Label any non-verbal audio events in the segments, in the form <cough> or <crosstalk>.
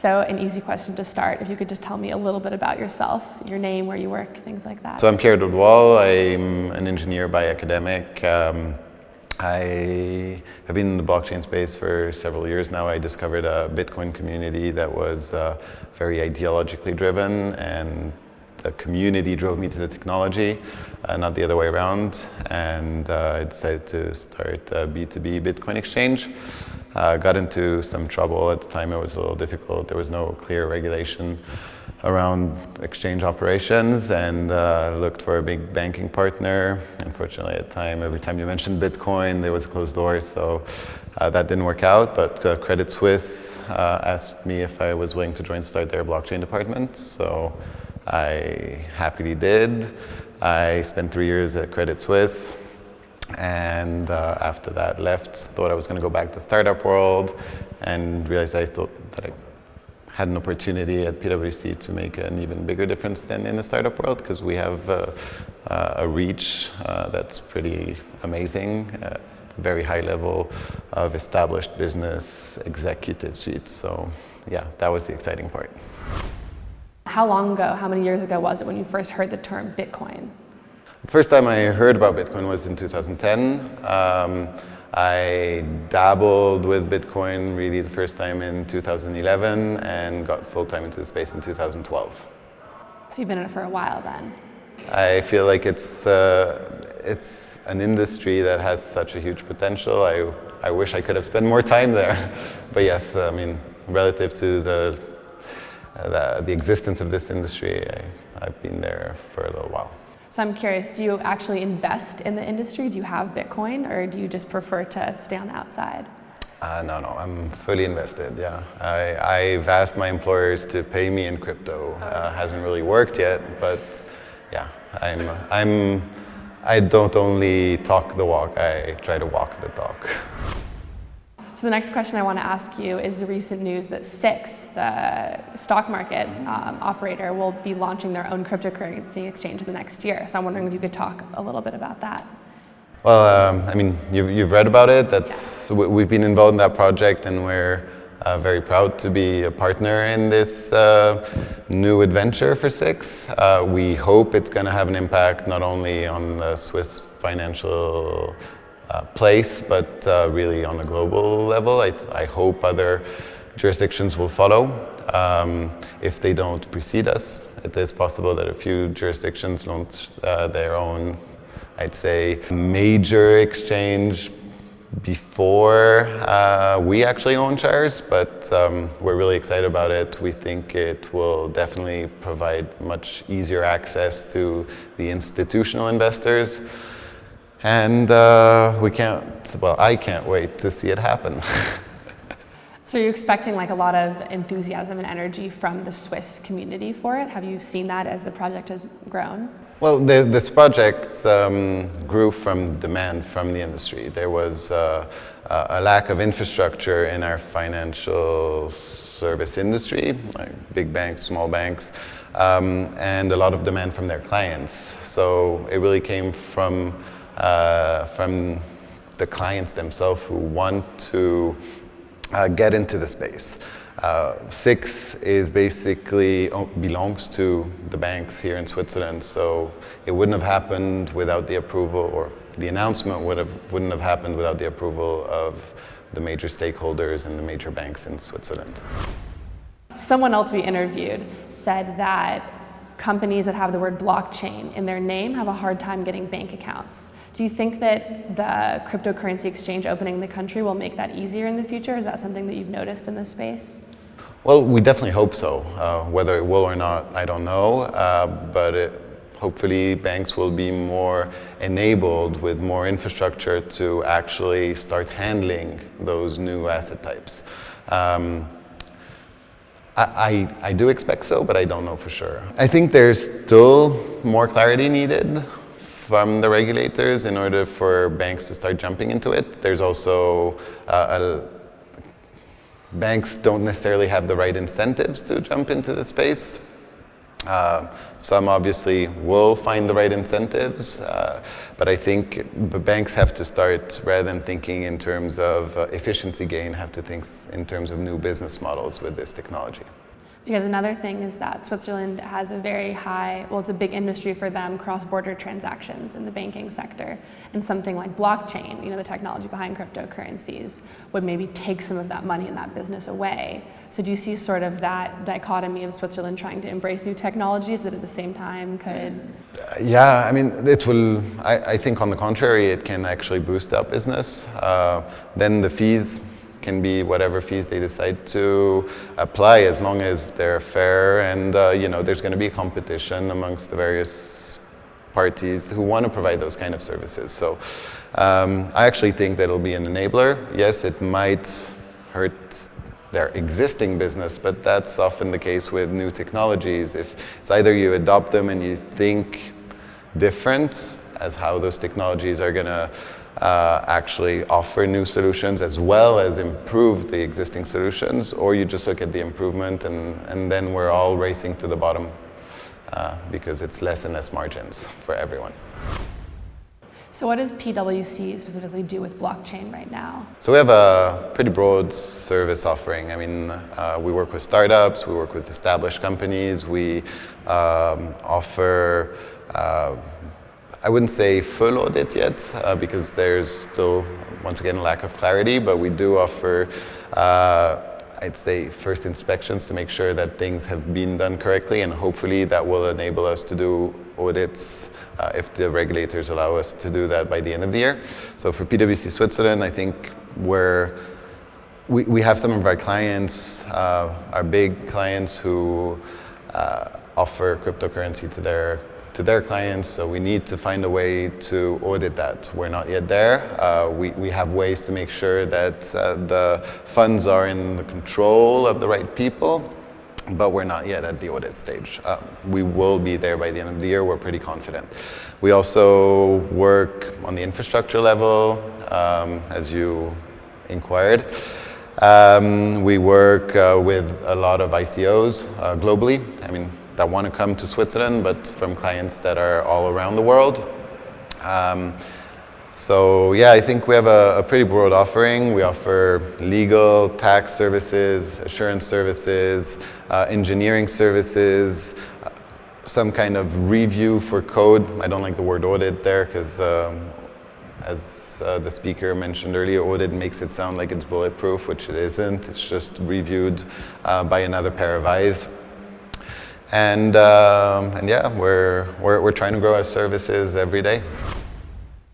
So an easy question to start, if you could just tell me a little bit about yourself, your name, where you work, things like that. So I'm Pierre Dodwall. I'm an engineer by academic. Um, I have been in the blockchain space for several years now. I discovered a Bitcoin community that was uh, very ideologically driven and the community drove me to the technology, uh, not the other way around. And uh, I decided to start a B2B Bitcoin exchange. Uh, got into some trouble at the time. It was a little difficult. There was no clear regulation around exchange operations and uh, looked for a big banking partner. Unfortunately, at the time, every time you mentioned Bitcoin, there was a closed doors, so uh, that didn't work out. But uh, Credit Suisse uh, asked me if I was willing to join start their blockchain department. So I happily did. I spent three years at Credit Suisse and uh, after that left, thought I was going to go back to startup world and realized I thought that I had an opportunity at PwC to make an even bigger difference than in the startup world because we have uh, uh, a reach uh, that's pretty amazing, uh, very high level of established business executive suites. So yeah, that was the exciting part. How long ago, how many years ago was it when you first heard the term Bitcoin? The first time I heard about Bitcoin was in 2010. Um, I dabbled with Bitcoin really the first time in 2011 and got full-time into the space in 2012. So you've been in it for a while then? I feel like it's, uh, it's an industry that has such a huge potential. I, I wish I could have spent more time there. <laughs> but yes, I mean, relative to the the, the existence of this industry, I, I've been there for a little while. So I'm curious, do you actually invest in the industry? Do you have Bitcoin or do you just prefer to stay on the outside? Uh, no, no, I'm fully invested, yeah. I, I've asked my employers to pay me in crypto. Uh, hasn't really worked yet, but yeah, I'm, I'm, I don't only talk the walk, I try to walk the talk. <laughs> So the next question I want to ask you is the recent news that SIX, the stock market um, operator, will be launching their own cryptocurrency exchange in the next year. So I'm wondering if you could talk a little bit about that. Well, um, I mean, you've, you've, read about it. That's yeah. We've been involved in that project and we're uh, very proud to be a partner in this uh, new adventure for SIX. Uh, we hope it's going to have an impact not only on the Swiss financial uh, place, but uh, really on a global level. I, I, hope other jurisdictions will follow. Um, if they don't precede us, it is possible that a few jurisdictions launch uh, their own, I'd say, major exchange before uh, we actually launch ours, but um, we're really excited about it. We think it will definitely provide much easier access to the institutional investors. And uh, we can't, well, I can't wait to see it happen. <laughs> so you're expecting like a lot of enthusiasm and energy from the Swiss community for it? Have you seen that as the project has grown? Well, the, this project um, grew from demand from the industry. There was uh, a lack of infrastructure in our financial service industry, like big banks, small banks, um, and a lot of demand from their clients. So it really came from uh, from the clients themselves who want to uh, get into the space. Uh, SIX is basically belongs to the banks here in Switzerland, so it wouldn't have happened without the approval, or the announcement would have wouldn't have happened without the approval of the major stakeholders and the major banks in Switzerland. Someone else we interviewed said that companies that have the word blockchain in their name have a hard time getting bank accounts. Do you think that the cryptocurrency exchange opening in the country will make that easier in the future? Is that something that you've noticed in this space? Well, we definitely hope so. Uh, whether it will or not, I don't know. Uh, but it, hopefully banks will be more enabled with more infrastructure to actually start handling those new asset types. Um, I, I, do expect so, but I don't know for sure. I think there's still more clarity needed from the regulators in order for banks to start jumping into it. There's also uh, a, banks don't necessarily have the right incentives to jump into the space. Uh, some obviously will find the right incentives, uh, but I think banks have to start, rather than thinking in terms of uh, efficiency gain, have to think in terms of new business models with this technology. Because another thing is that Switzerland has a very high, well, it's a big industry for them, cross-border transactions in the banking sector. And something like blockchain, you know, the technology behind cryptocurrencies, would maybe take some of that money and that business away. So do you see sort of that dichotomy of Switzerland trying to embrace new technologies that at the same time could? Uh, yeah, I mean, it will, I, I, think on the contrary, it can actually boost up business. Uh, then the fees can be whatever fees they decide to apply as long as they're fair and uh, you know there's going to be competition amongst the various parties who want to provide those kind of services. So um, I actually think that it'll be an enabler. Yes, it might hurt their existing business, but that's often the case with new technologies. If it's either you adopt them and you think different as how those technologies are going to uh, actually offer new solutions as well as improve the existing solutions, or you just look at the improvement and, and then we're all racing to the bottom uh, because it's less and less margins for everyone. So what does PwC specifically do with blockchain right now? So we have a pretty broad service offering. I mean, uh, we work with startups, we work with established companies, we um, offer uh, I wouldn't say full audit yet uh, because there's still, once again, a lack of clarity, but we do offer, uh, I'd say, first inspections to make sure that things have been done correctly and hopefully that will enable us to do audits uh, if the regulators allow us to do that by the end of the year. So for PwC Switzerland, I think we're we, we have some of our clients, uh, our big clients who uh, offer cryptocurrency to their to their clients, so we need to find a way to audit that. We're not yet there. Uh, we, we have ways to make sure that uh, the funds are in the control of the right people, but we're not yet at the audit stage. Um, we will be there by the end of the year, we're pretty confident. We also work on the infrastructure level, um, as you inquired. Um, we work uh, with a lot of ICOs uh, globally. I mean, that want to come to Switzerland, but from clients that are all around the world. Um, so yeah, I think we have a, a, pretty broad offering. We offer legal, tax services, assurance services, uh, engineering services, uh, some kind of review for code. I don't like the word audit there because um, as uh, the speaker mentioned earlier, audit makes it sound like it's bulletproof, which it isn't. It's just reviewed uh, by another pair of eyes. And, um, and yeah, we're, we're, we're trying to grow our services every day.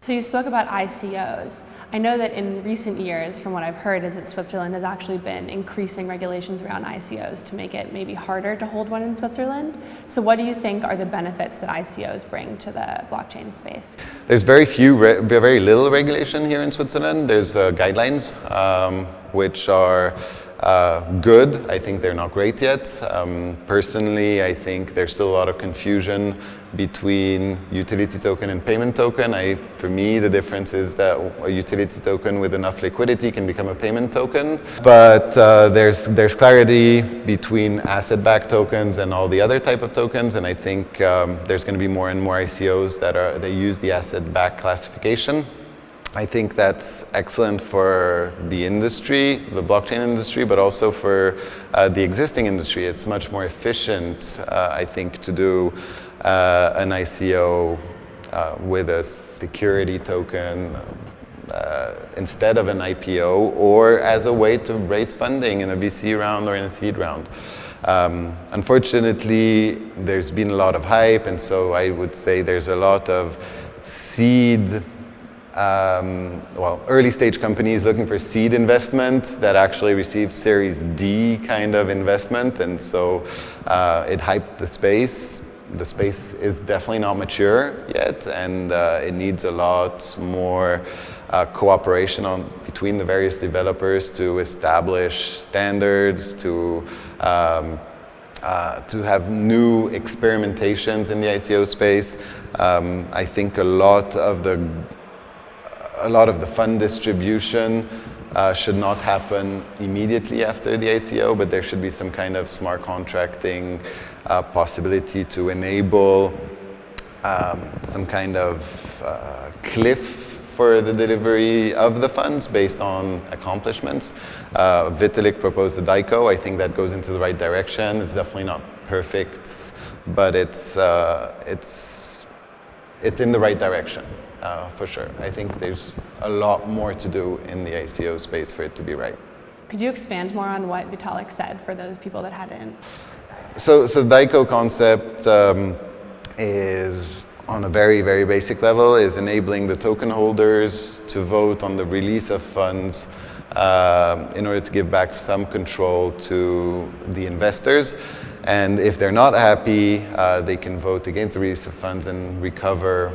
So you spoke about ICOs. I know that in recent years, from what I've heard, is that Switzerland has actually been increasing regulations around ICOs to make it maybe harder to hold one in Switzerland. So what do you think are the benefits that ICOs bring to the blockchain space? There's very few, very little regulation here in Switzerland. There's uh, guidelines, um, which are uh, good. I think they're not great yet. Um, personally, I think there's still a lot of confusion between utility token and payment token. I, for me, the difference is that a utility token with enough liquidity can become a payment token. But uh, there's, there's clarity between asset-backed tokens and all the other type of tokens. And I think um, there's going to be more and more ICOs that, are, that use the asset-backed classification. I think that's excellent for the industry, the blockchain industry, but also for uh, the existing industry. It's much more efficient, uh, I think, to do uh, an ICO uh, with a security token uh, instead of an IPO or as a way to raise funding in a VC round or in a seed round. Um, unfortunately, there's been a lot of hype, and so I would say there's a lot of seed um, well, early stage companies looking for seed investment that actually received Series D kind of investment, and so uh, it hyped the space. The space is definitely not mature yet, and uh, it needs a lot more uh, cooperation on, between the various developers to establish standards, to um, uh, to have new experimentations in the ICO space. Um, I think a lot of the a lot of the fund distribution uh, should not happen immediately after the ICO, but there should be some kind of smart contracting uh, possibility to enable um, some kind of uh, cliff for the delivery of the funds based on accomplishments. Uh, Vitalik proposed the DAICO. I think that goes into the right direction. It's definitely not perfect, but it's, uh, it's, it's in the right direction. Uh, for sure. I think there's a lot more to do in the ICO space for it to be right. Could you expand more on what Vitalik said for those people that hadn't? So, so the DAICO concept um, is on a very, very basic level is enabling the token holders to vote on the release of funds uh, in order to give back some control to the investors. And if they're not happy, uh, they can vote against the release of funds and recover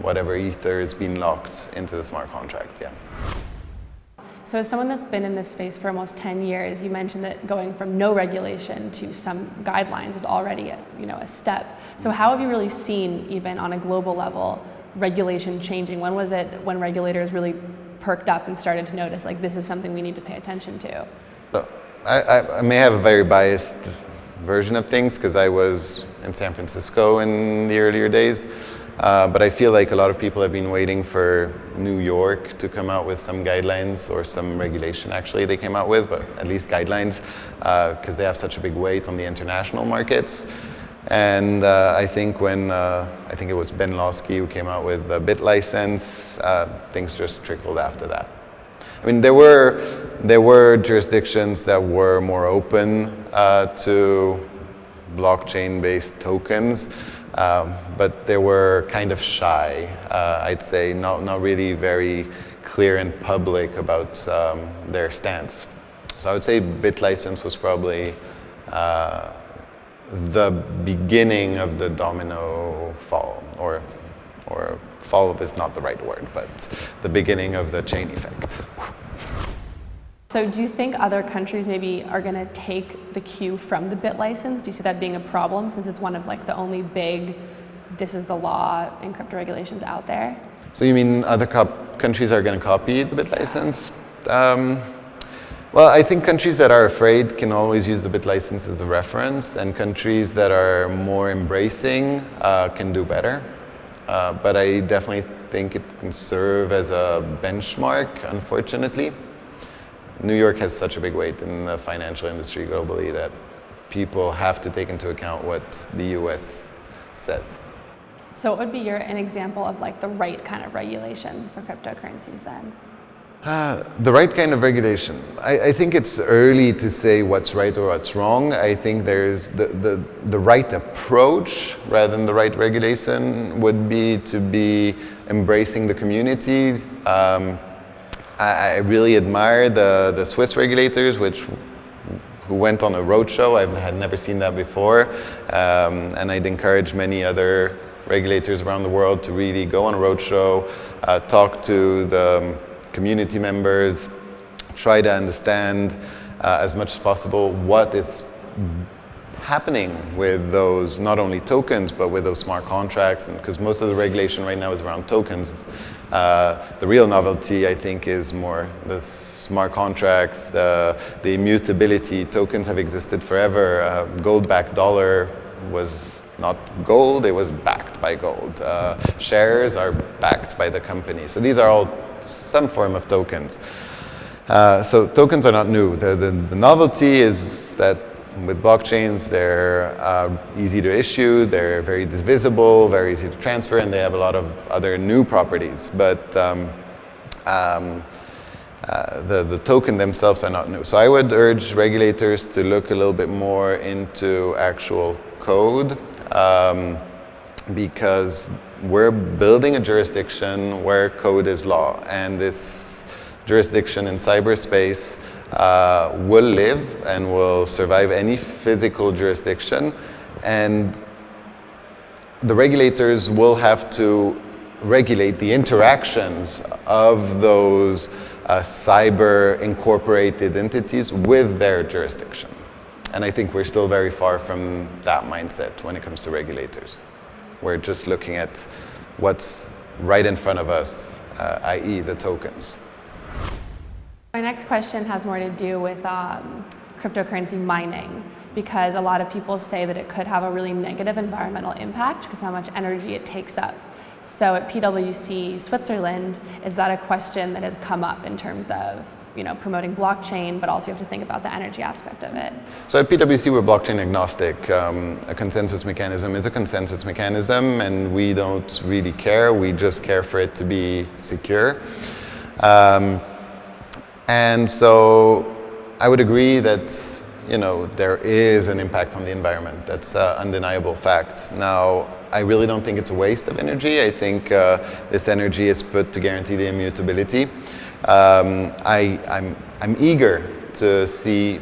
whatever ether is being locked into the smart contract, yeah. So as someone that's been in this space for almost 10 years, you mentioned that going from no regulation to some guidelines is already a, you know, a step. So how have you really seen, even on a global level, regulation changing? When was it when regulators really perked up and started to notice, like, this is something we need to pay attention to? So I, I may have a very biased version of things because I was in San Francisco in the earlier days. Uh, but I feel like a lot of people have been waiting for New York to come out with some guidelines or some regulation actually they came out with, but at least guidelines because uh, they have such a big weight on the international markets. And uh, I think when, uh, I think it was Ben Lawsky who came out with a BitLicense, uh, things just trickled after that. I mean, there were, there were jurisdictions that were more open uh, to blockchain-based tokens, um, but they were kind of shy, uh, I'd say, not, not really very clear and public about um, their stance. So I would say BitLicense was probably uh, the beginning of the domino fall, or, or fall is not the right word, but the beginning of the chain effect. So do you think other countries maybe are going to take the cue from the bit license? Do you see that being a problem since it's one of like the only big, this is the law in crypto regulations out there? So you mean other countries are going to copy the BitLicense? Um, well, I think countries that are afraid can always use the bit license as a reference and countries that are more embracing uh, can do better. Uh, but I definitely think it can serve as a benchmark, unfortunately. New York has such a big weight in the financial industry globally that people have to take into account what the US says. So what would be your, an example of like the right kind of regulation for cryptocurrencies then? Uh, the right kind of regulation. I, I, think it's early to say what's right or what's wrong. I think there's the, the, the right approach rather than the right regulation would be to be embracing the community, um, I, I really admire the, the Swiss regulators, which who went on a roadshow. I had never seen that before. Um, and I'd encourage many other regulators around the world to really go on a roadshow, uh, talk to the community members, try to understand uh, as much as possible what is happening with those, not only tokens, but with those smart contracts. And because most of the regulation right now is around tokens, uh, the real novelty, I think, is more the smart contracts, the, the immutability. Tokens have existed forever. Uh, Gold-backed dollar was not gold, it was backed by gold. Uh, shares are backed by the company. So these are all some form of tokens. Uh, so tokens are not new. The, the, the novelty is that with blockchains, they're uh, easy to issue, they're very divisible, very easy to transfer, and they have a lot of other new properties. But um, um, uh, the, the token themselves are not new. So I would urge regulators to look a little bit more into actual code um, because we're building a jurisdiction where code is law. And this jurisdiction in cyberspace uh, will live and will survive any physical jurisdiction. And the regulators will have to regulate the interactions of those uh, cyber incorporated entities with their jurisdiction. And I think we're still very far from that mindset when it comes to regulators. We're just looking at what's right in front of us, uh, i.e. the tokens. My next question has more to do with um, cryptocurrency mining because a lot of people say that it could have a really negative environmental impact because how much energy it takes up. So at PwC Switzerland, is that a question that has come up in terms of you know, promoting blockchain, but also you have to think about the energy aspect of it. So at PwC, we're blockchain agnostic. Um, a consensus mechanism is a consensus mechanism, and we don't really care. We just care for it to be secure. Um, and so I would agree that you know, there is an impact on the environment. That's uh, undeniable facts. Now, I really don't think it's a waste of energy. I think uh, this energy is put to guarantee the immutability um, I, I'm, I'm eager to see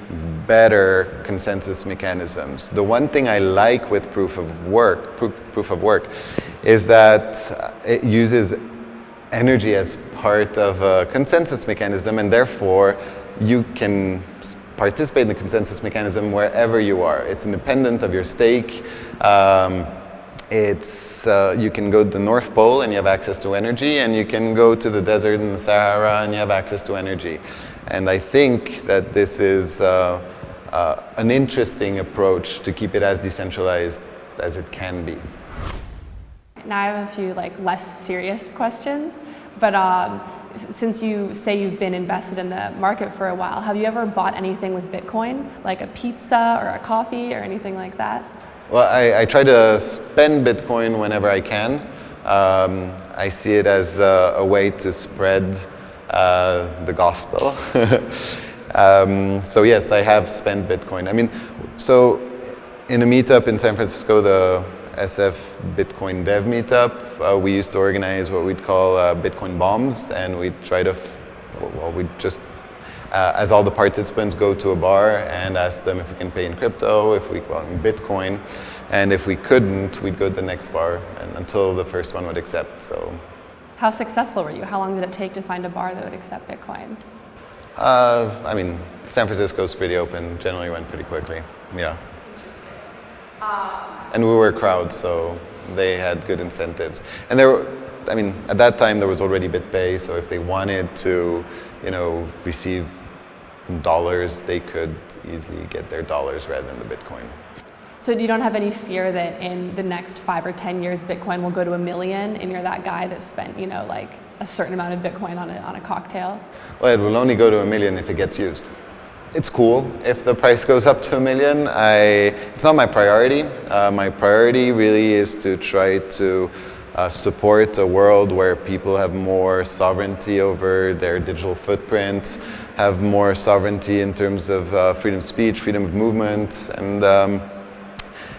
better consensus mechanisms. The one thing I like with proof of work, proof, proof of work, is that it uses energy as part of a consensus mechanism and therefore you can participate in the consensus mechanism wherever you are. It's independent of your stake. Um, it's, uh, you can go to the North Pole and you have access to energy, and you can go to the desert in the Sahara and you have access to energy. And I think that this is uh, uh, an interesting approach to keep it as decentralized as it can be. Now I have a few like less serious questions, but um, since you say you've been invested in the market for a while, have you ever bought anything with Bitcoin, like a pizza or a coffee or anything like that? Well, I, I, try to spend Bitcoin whenever I can. Um, I see it as a, a way to spread uh, the gospel. <laughs> um, so yes, I have spent Bitcoin. I mean, so in a meetup in San Francisco, the SF Bitcoin Dev Meetup, uh, we used to organize what we'd call uh, Bitcoin bombs, and we'd try to, well, we'd just uh, as all the participants go to a bar and ask them if we can pay in crypto, if we well, in Bitcoin, and if we couldn't, we'd go to the next bar and until the first one would accept. So, how successful were you? How long did it take to find a bar that would accept Bitcoin? Uh, I mean, San Francisco's pretty open. Generally, went pretty quickly. Yeah. Um, and we were a crowd, so they had good incentives. And there were, I mean, at that time there was already BitPay, so if they wanted to, you know, receive dollars, they could easily get their dollars rather than the Bitcoin. So you don't have any fear that in the next five or 10 years, Bitcoin will go to a million and you're that guy that spent, you know, like a certain amount of Bitcoin on a, on a cocktail? Well, it will only go to a million if it gets used. It's cool if the price goes up to a million. I, it's not my priority. Uh, my priority really is to try to uh, support a world where people have more sovereignty over their digital footprint, have more sovereignty in terms of uh, freedom of speech, freedom of movement, and um,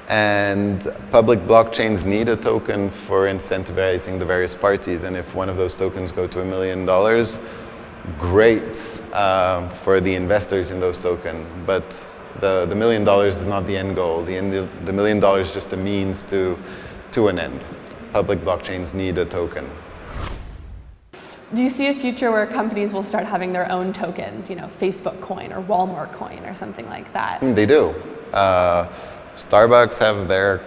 and public blockchains need a token for incentivizing the various parties. And if one of those tokens go to a million dollars, great uh, for the investors in those tokens. But the, the million dollars is not the end goal. The, end, the million dollars is just a means to, to an end public blockchains need a token. Do you see a future where companies will start having their own tokens, you know, Facebook coin or Walmart coin or something like that? They do. Uh, Starbucks have their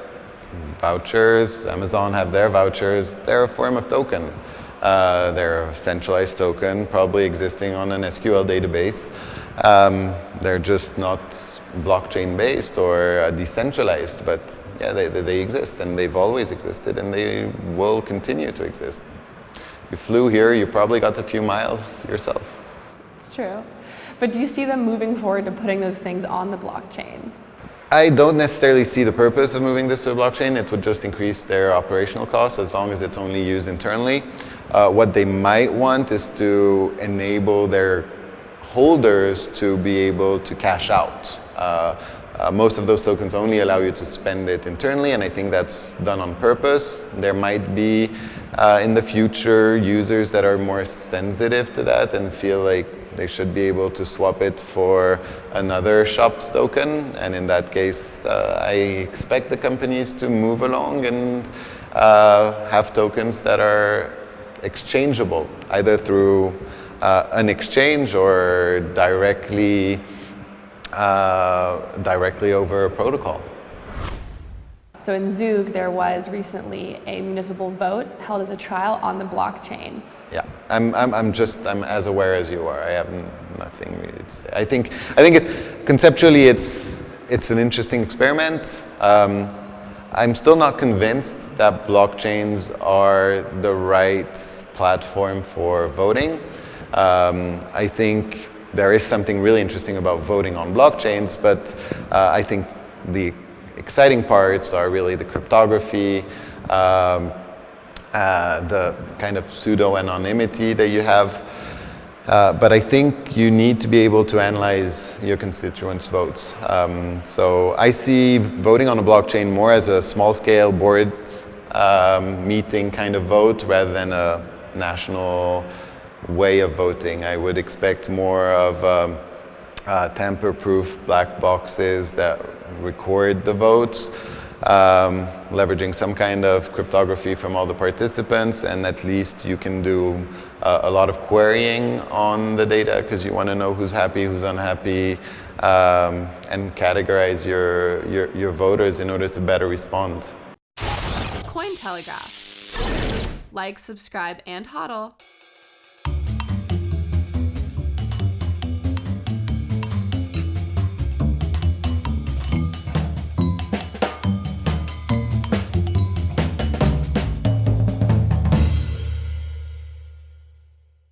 vouchers, Amazon have their vouchers. They're a form of token. Uh, they're a centralized token, probably existing on an SQL database. Um, they're just not blockchain based or uh, decentralized, but yeah, they, they exist and they've always existed and they will continue to exist. You flew here, you probably got a few miles yourself. It's true. But do you see them moving forward to putting those things on the blockchain? I don't necessarily see the purpose of moving this to a blockchain. It would just increase their operational costs as long as it's only used internally. Uh, what they might want is to enable their holders to be able to cash out. Uh, uh, most of those tokens only allow you to spend it internally, and I think that's done on purpose. There might be uh, in the future users that are more sensitive to that and feel like they should be able to swap it for another shop's token. And in that case, uh, I expect the companies to move along and uh, have tokens that are exchangeable, either through uh, an exchange or directly, uh, directly over a protocol. So in Zug, there was recently a municipal vote held as a trial on the blockchain. Yeah, I'm, I'm, I'm just I'm as aware as you are. I have nothing really to say. I think I think it, conceptually it's it's an interesting experiment. Um, I'm still not convinced that blockchains are the right platform for voting. Um, I think there is something really interesting about voting on blockchains, but uh, I think the exciting parts are really the cryptography, um, uh, the kind of pseudo anonymity that you have. Uh, but I think you need to be able to analyze your constituents' votes. Um, so I see voting on a blockchain more as a small scale board um, meeting kind of vote rather than a national way of voting. I would expect more of um, uh, tamper-proof black boxes that record the votes, um, leveraging some kind of cryptography from all the participants, and at least you can do uh, a lot of querying on the data because you want to know who's happy, who's unhappy, um, and categorize your, your, your voters in order to better respond. Cointelegraph. Like, subscribe, and hodl.